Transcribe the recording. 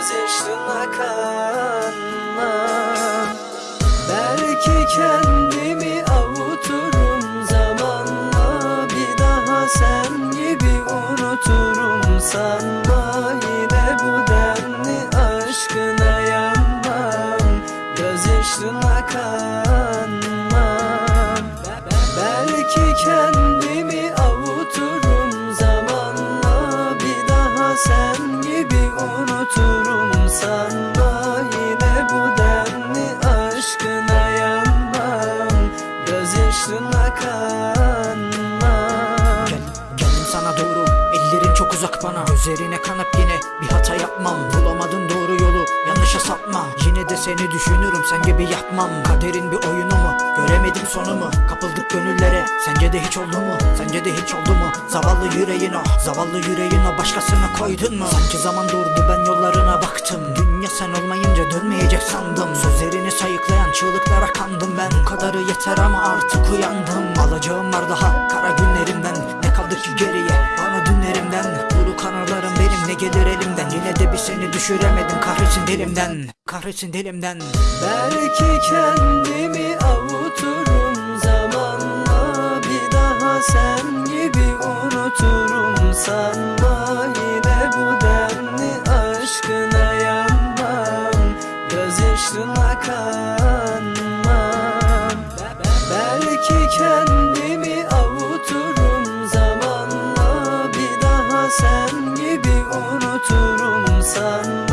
Gözyaşlarına kanmam Belki kendimi avuturum zamanla. Bir daha sen gibi unuturum. Sanma Yine bu denli aşkına yanmam. Gözyaşlarına kanmam Belki kendimi avuturum zamanla. Bir daha sen sanma Yine bu denli aşkına yanmam. Gözyaşlarına kanmam. Geldim sana doğru ellerin çok uzak bana. Gözlerine kanıp yine bir hata yapmam. Bulamadın doğru yolu yanlışa sapma Yine de seni düşünürüm sen gibi yapmam. Kaderin bir oyunu mu göremedim sonumu sence de hiç oldu mu? Sence de hiç oldu mu? Zavallı yüreğin o zavallı yüreğin o Başkasına koydun mu? Sanki zaman durdu ben yollarına baktım. Dünya sen olmayınca dönmeyecek sandım. Sözlerini sayıklayan çığlıklara kandım. Ben Bu kadarı yeter ama artık uyandım. Alacağım var daha kara günlerimden. Ne kaldı ki geriye? Bana dünlerimden. Buruk anılarım benim ne gelir elimden? Yine de bir seni düşüremedim kahretsin dilimden. Kahretsin dilimden. Belki kendimi avuturum unuturum sanma Yine bu denli aşkına yanmam. Gözyaşlarına kanmam. Belki kendimi avuturum. Zamanla Bir daha sen gibi unuturum. Sanma